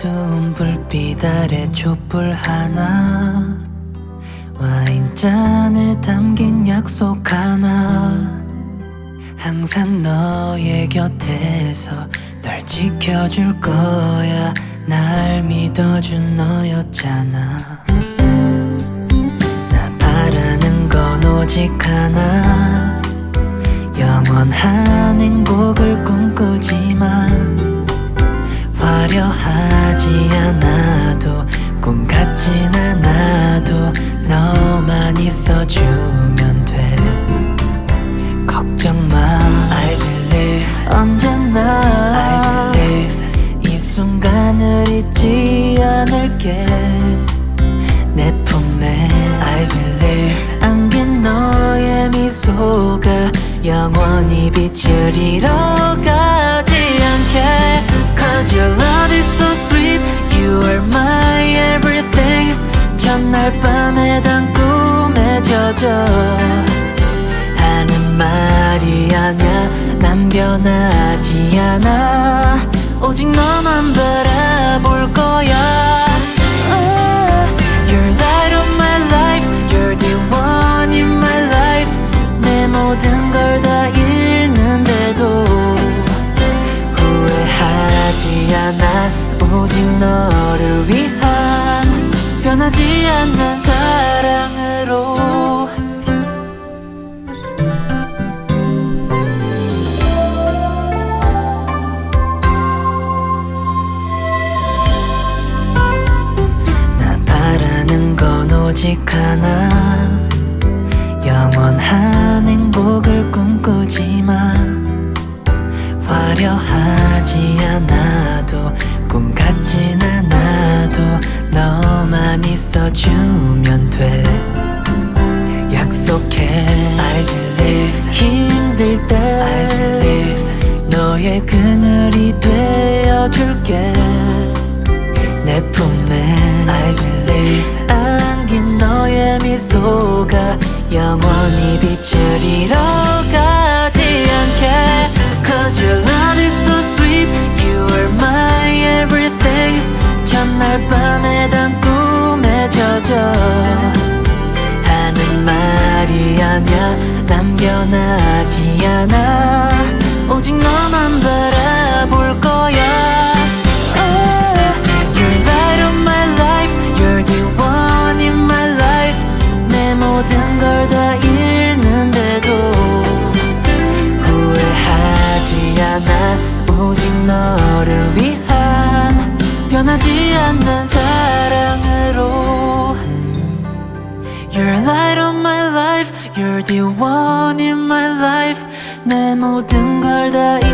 어두운 불빛 아래 촛불 하나 와인잔에 담긴 약속 하나. 항상 너의 곁에서 널 지켜줄 거야. 날 믿어준 너였잖아. 나 바라는 건 오직 하나. 영원한 행복을 꿈꾸지만 화려하지 않아도 꿈 같진 않아도 너만 있어주면 돼. 걱정 마. I believe. 언제나 I believe. 이 순간을 잊지 않을게. 내 품에 I believe. 안긴 너의 미소가 영원히 빛을 잃어가지 않게 Cause your love is so sweet You are my everything 첫날 밤에 단 꿈에 젖어 하는 말이 아냐 난 변하지 않아 오직 너만 바라볼 거야 오직 너를 위한 변하지 않는 사랑으로. 나 바라는 건 오직 하나. 영원한 행복을 꿈꾸지만 있어주면 돼. 약속해. I believe. 힘들 때. I believe. 너의 그늘이 되어줄게. 내 품에. I believe. 안긴 너의 미소가 영원히 잃어 젖어 하는 말이 아냐 난 변하지 않아. 오직 너만 바라볼 거야. Oh, light of my life. You're the one in my life. 내 모든 걸 다 잃는데도 후회하지 않아. 오직 너를 위한 변하지 않는 사랑 You're the one in my life 내 모든 걸 다